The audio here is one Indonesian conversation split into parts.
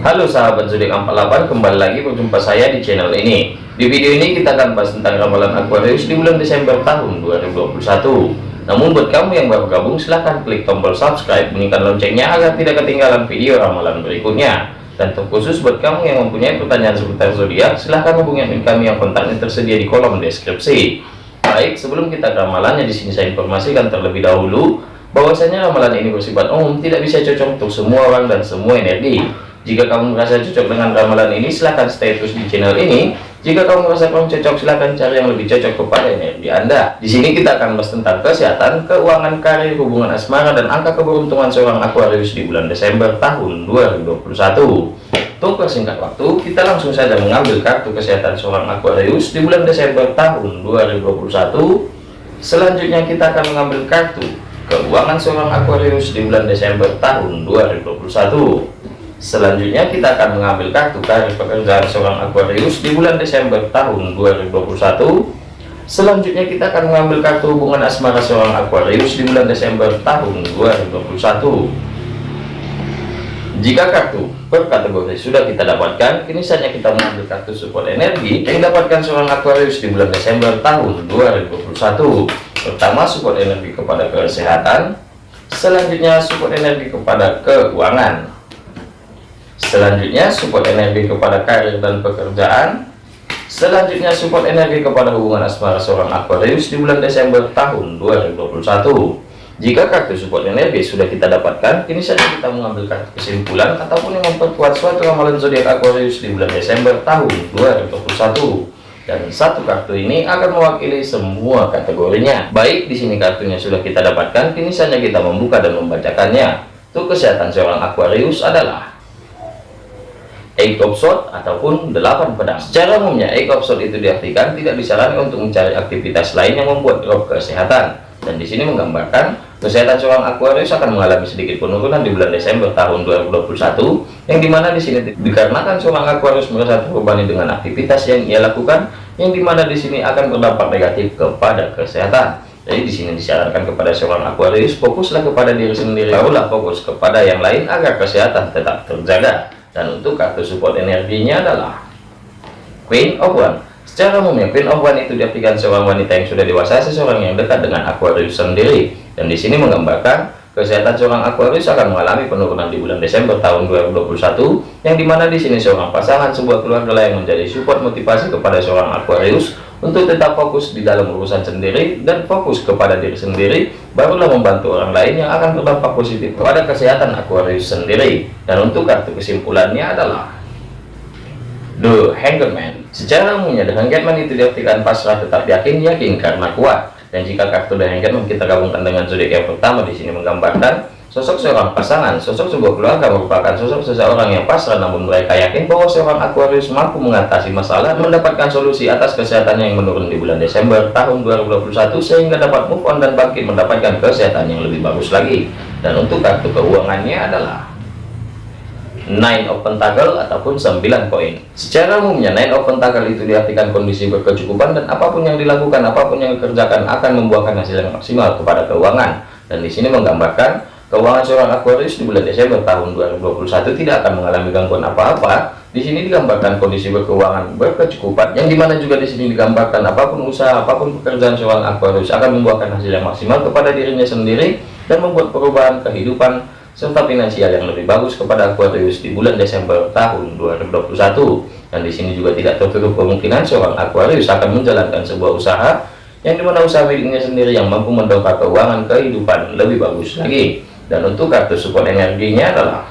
Halo sahabat zodiak 48 kembali lagi berjumpa saya di channel ini. Di video ini kita akan bahas tentang ramalan Aquarius di bulan Desember tahun 2021 namun buat kamu yang baru gabung silahkan klik tombol subscribe bunyikan loncengnya agar tidak ketinggalan video ramalan berikutnya. Dan terkhusus buat kamu yang mempunyai pertanyaan seputar zodiak silahkan hubungi kami yang kontaknya tersedia di kolom deskripsi. Baik sebelum kita ke ramalannya di sini saya informasikan terlebih dahulu bahwasanya ramalan ini bersifat umum tidak bisa cocok untuk semua orang dan semua energi jika kamu merasa cocok dengan ramalan ini silahkan stay terus di channel ini. Jika kamu merasa kurang cocok silahkan cari yang lebih cocok kepada energi anda. Di sini kita akan bahas tentang kesehatan keuangan karir hubungan asmara dan angka keberuntungan seorang Aquarius di bulan Desember tahun 2021 untuk persingkat waktu kita langsung saja mengambil kartu kesehatan seorang Aquarius di bulan Desember tahun 2021 selanjutnya kita akan mengambil kartu keuangan seorang Aquarius di bulan Desember tahun 2021 selanjutnya kita akan mengambil kartu karir pekerjaan seorang Aquarius di bulan Desember tahun 2021 selanjutnya kita akan mengambil kartu hubungan asmara seorang Aquarius di bulan Desember tahun 2021 jika kartu per kategori sudah kita dapatkan kini saatnya kita mengambil kartu support energi yang dapatkan seorang Aquarius di bulan Desember tahun 2021 pertama support energi kepada kesehatan. Selanjutnya support energi kepada keuangan selanjutnya support energi kepada karir dan pekerjaan. Selanjutnya support energi kepada hubungan asmara seorang Aquarius di bulan Desember tahun 2021 jika kartu support energi sudah kita dapatkan kini saja kita mengambil kartu kesimpulan ataupun yang memperkuat suatu ramalan zodiak Aquarius di bulan Desember tahun 2021 dan satu kartu ini akan mewakili semua kategorinya. Baik di sini kartunya sudah kita dapatkan kini saja kita membuka dan membacakannya. Untuk kesehatan seorang Aquarius adalah Eight of Swords ataupun delapan pedang secara umumnya Eight of Swords itu diartikan tidak disarankan untuk mencari aktivitas lain yang membuat drop kesehatan dan di sini menggambarkan Kesehatan seorang Aquarius akan mengalami sedikit penurunan di bulan Desember tahun 2021, yang di mana di sini dikarenakan seorang Aquarius merasa terbebani dengan aktivitas yang ia lakukan, yang di mana di sini akan berdampak negatif kepada kesehatan. Jadi di sini disarankan kepada seorang Aquarius fokuslah kepada diri sendiri, barulah fokus kepada yang lain agar kesehatan tetap terjaga. Dan untuk kartu support energinya adalah Queen of One. Secara umumnya Queen of One itu diartikan seorang wanita yang sudah dewasa, seseorang yang dekat dengan Aquarius sendiri dan di sini menggambarkan kesehatan seorang Aquarius akan mengalami penurunan di bulan Desember tahun 2021 yang di mana di sini seorang pasangan sebuah keluarga yang menjadi support motivasi kepada seorang Aquarius untuk tetap fokus di dalam urusan sendiri dan fokus kepada diri sendiri barulah membantu orang lain yang akan berdampak positif kepada kesehatan Aquarius sendiri. Dan untuk kartu kesimpulannya adalah The Hangman. Secara umumnya The Hangman itu diartikan pasrah tetap yakin yakin karena kuat dan jika kartu yang kita gabungkan dengan zodiak yang pertama di sini menggambarkan sosok seorang pasangan sosok sebuah keluarga merupakan sosok seseorang yang pasrah namun mereka yakin bahwa seorang Aquarius mampu mengatasi masalah mendapatkan solusi atas kesehatannya yang menurun di bulan Desember tahun 2021 sehingga dapat move on dan bangkit mendapatkan kesehatan yang lebih bagus lagi. Dan untuk kartu keuangannya adalah Nine of Pentacle ataupun 9 koin. Secara umumnya Nine of Pentacle itu diartikan kondisi berkecukupan dan apa pun yang dilakukan, apa pun yang dikerjakan akan membuahkan hasil yang maksimal kepada keuangan. Dan di sini menggambarkan keuangan seorang Aquarius di bulan Desember tahun 2021 tidak akan mengalami gangguan apa-apa. Di sini digambarkan kondisi berkeuangan berkecukupan, yang di mana juga di sini digambarkan apa pun usaha, apa pun pekerjaan seorang Aquarius akan membuahkan hasil yang maksimal kepada dirinya sendiri dan membuat perubahan kehidupan serta finansial yang lebih bagus kepada Aquarius di bulan Desember tahun 2021 dan di sini juga tidak tertutup kemungkinan seorang Aquarius akan menjalankan sebuah usaha yang di mana usaha miliknya sendiri yang mampu mendongkrak keuangan kehidupan lebih bagus lagi. Dan untuk kartu support energinya adalah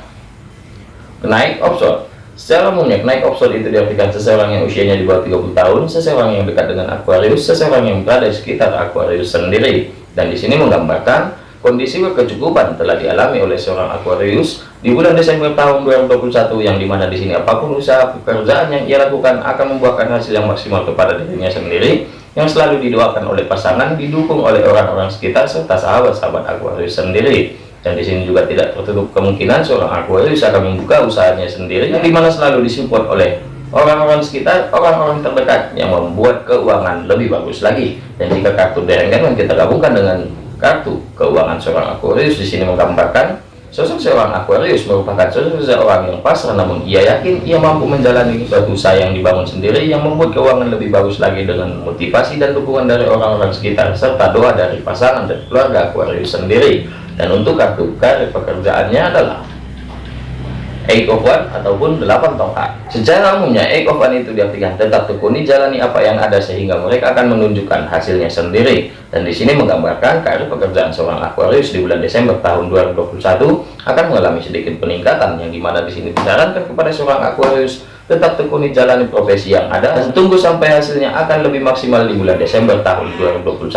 naik option secara umumnya naik option itu diartikan seseorang yang usianya di bawah 30 tahun seseorang yang dekat dengan Aquarius seseorang yang berada di sekitar Aquarius sendiri. Dan di sini menggambarkan Kondisi berkecukupan telah dialami oleh seorang Aquarius di bulan Desember tahun 2021 yang di mana di sini apa pun usaha pekerjaan yang ia lakukan akan membuahkan hasil yang maksimal kepada dirinya sendiri yang selalu didoakan oleh pasangan didukung oleh orang-orang sekitar serta sahabat-sahabat Aquarius sendiri. Dan di sini juga tidak tertutup kemungkinan seorang Aquarius akan membuka usahanya sendiri yang di mana selalu disupport oleh orang-orang sekitar orang-orang terdekat yang membuat keuangan lebih bagus lagi. Dan jika kartu derenggan kita gabungkan dengan kartu keuangan seorang Aquarius di sini menggambarkan Sosok seorang Aquarius merupakan sosok seorang yang pasrah namun ia yakin ia mampu menjalani suatu usaha yang dibangun sendiri yang membuat keuangan lebih bagus lagi dengan motivasi dan dukungan dari orang-orang sekitar serta doa dari pasangan dan keluarga Aquarius sendiri. Dan untuk kartu karir pekerjaannya adalah Eight of One ataupun delapan tongkat. Secara umumnya Eight of One itu diartikan tetap tekuni jalani apa yang ada sehingga mereka akan menunjukkan hasilnya sendiri. Dan di sini menggambarkan karir pekerjaan seorang Aquarius di bulan Desember tahun 2021 akan mengalami sedikit peningkatan yang di mana di sini disarankan kepada seorang Aquarius tetap tekuni jalani profesi yang ada dan tunggu sampai hasilnya akan lebih maksimal di bulan Desember tahun 2021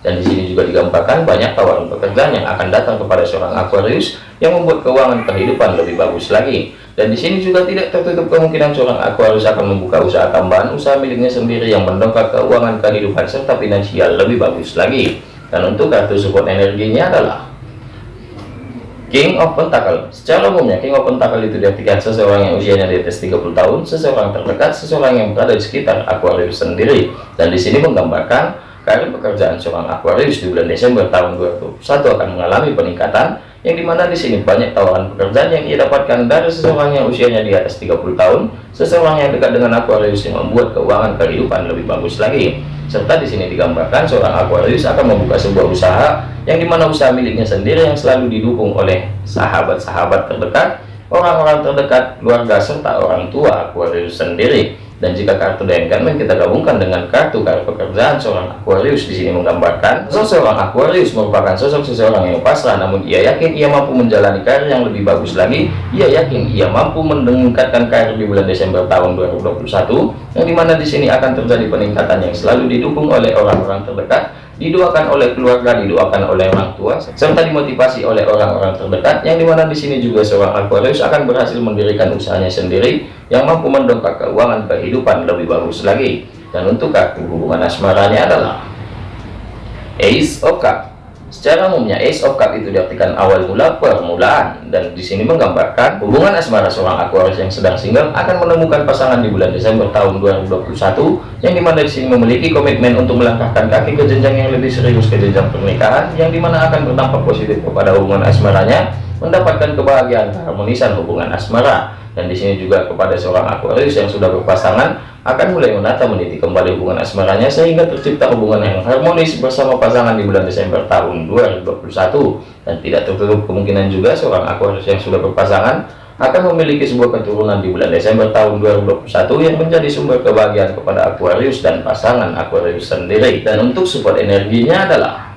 dan di sini juga digambarkan banyak tawaran pekerjaan yang akan datang kepada seorang Aquarius yang membuat keuangan kehidupan lebih bagus lagi. Dan di sini juga tidak tertutup kemungkinan seorang Aquarius akan membuka usaha tambahan usaha miliknya sendiri yang mendongkrak keuangan kehidupan serta finansial lebih bagus lagi. Dan untuk kartu support energinya adalah King of Pentacle Secara umumnya King of Pentacle itu diartikan seseorang yang usianya di atas 30 tahun, seseorang terdekat, seseorang yang berada di sekitar Aquarius sendiri. Dan di sini menggambarkan karir pekerjaan seorang Aquarius di bulan Desember tahun 2021 akan mengalami peningkatan yang di mana di sini banyak tawaran pekerjaan yang ia dapatkan dari seseorang yang usianya di atas 30 tahun, seseorang yang dekat dengan Aquarius yang membuat keuangan kehidupan lebih bagus lagi. Serta di sini digambarkan seorang Aquarius akan membuka sebuah usaha yang di mana usaha miliknya sendiri yang selalu didukung oleh sahabat-sahabat terdekat, orang-orang terdekat, keluarga serta orang tua Aquarius sendiri. Dan jika kartu Diamond kita gabungkan dengan kartu kartu pekerjaan seorang Aquarius di sini menggambarkan sosok seorang Aquarius merupakan sosok seseorang yang pasrah namun ia yakin ia mampu menjalani karir yang lebih bagus lagi. Ia yakin ia mampu meningkatkan karir di bulan Desember tahun 2021 yang di mana di sini akan terjadi peningkatan yang selalu didukung oleh orang-orang terdekat didoakan oleh keluarga, didoakan oleh orang tua, serta dimotivasi oleh orang-orang terdekat, yang di mana di sini juga seorang Aquarius akan berhasil mendirikan usahanya sendiri, yang mampu mendongkrak keuangan kehidupan lebih bagus lagi. Dan untuk kartu hubungan asmaranya adalah Ace of Cups. Secara umumnya Ace of Cup itu diartikan awal mula permulaan. Dan di sini menggambarkan hubungan asmara seorang Aquarius yang sedang single akan menemukan pasangan di bulan Desember tahun 2021 yang di mana di sini memiliki komitmen untuk melangkahkan kaki ke jenjang yang lebih serius ke jenjang pernikahan yang di mana akan berdampak positif kepada hubungan asmaranya mendapatkan kebahagiaan keharmonisan hubungan asmara dan di sini juga kepada seorang Aquarius yang sudah berpasangan akan mulai menata meniti kembali hubungan asmaranya sehingga tercipta hubungan yang harmonis bersama pasangan di bulan Desember tahun 2021 dan tidak tertutup kemungkinan juga seorang Aquarius yang sudah berpasangan akan memiliki sebuah keturunan di bulan Desember tahun 2021 yang menjadi sumber kebahagiaan kepada Aquarius dan pasangan Aquarius sendiri. Dan untuk support energinya adalah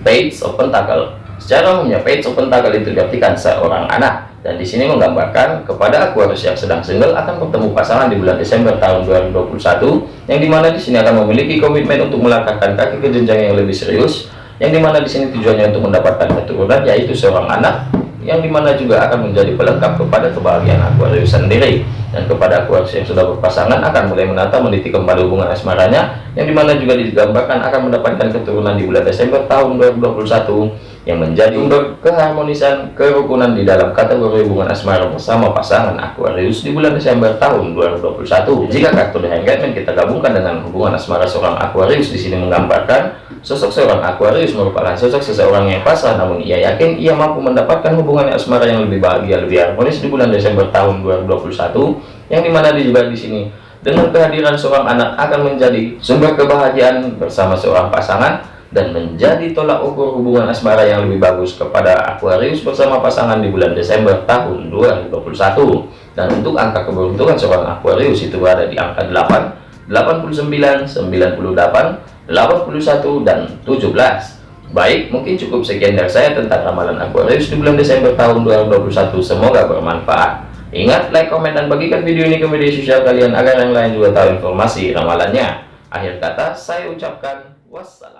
Page of Pentacle. Secara umumnya Page of Pentacle itu diartikan seorang anak dan di sini menggambarkan kepada Aquarius yang sedang single akan bertemu pasangan di bulan Desember tahun 2021 yang di mana di sini akan memiliki komitmen untuk melangkahkan kaki ke jenjang yang lebih serius yang di mana di sini tujuannya untuk mendapatkan keturunan yaitu seorang anak yang di mana juga akan menjadi pelengkap kepada kebahagiaan Aquarius sendiri. Dan kepada Aquarius yang sudah berpasangan akan mulai menata meniti kembali hubungan asmaranya yang di mana juga digambarkan akan mendapatkan keturunan di bulan Desember tahun 2021 yang menjadi sumber keharmonisan kerukunan di dalam kategori hubungan asmara bersama pasangan Aquarius di bulan Desember tahun 2021. Jika kartu The Hangman kita gabungkan dengan hubungan asmara seorang Aquarius di sini menggambarkan sosok seorang Aquarius merupakan sosok seseorang yang pasrah namun ia yakin ia mampu mendapatkan hubungan asmara yang lebih bahagia lebih harmonis di bulan Desember tahun 2021 yang di mana juga di sini dengan kehadiran seorang anak akan menjadi sumber kebahagiaan bersama seorang pasangan dan menjadi tolak ukur hubungan asmara yang lebih bagus kepada Aquarius bersama pasangan di bulan Desember tahun 2021 dan untuk angka keberuntungan seorang Aquarius itu berada di angka 8 89 98 81 dan 17 baik mungkin cukup sekian dari saya tentang ramalan Aquarius di bulan Desember tahun 2021 semoga bermanfaat. Ingat like komen dan bagikan video ini ke media sosial kalian agar yang lain juga tahu informasi ramalannya. Akhir kata saya ucapkan wassalam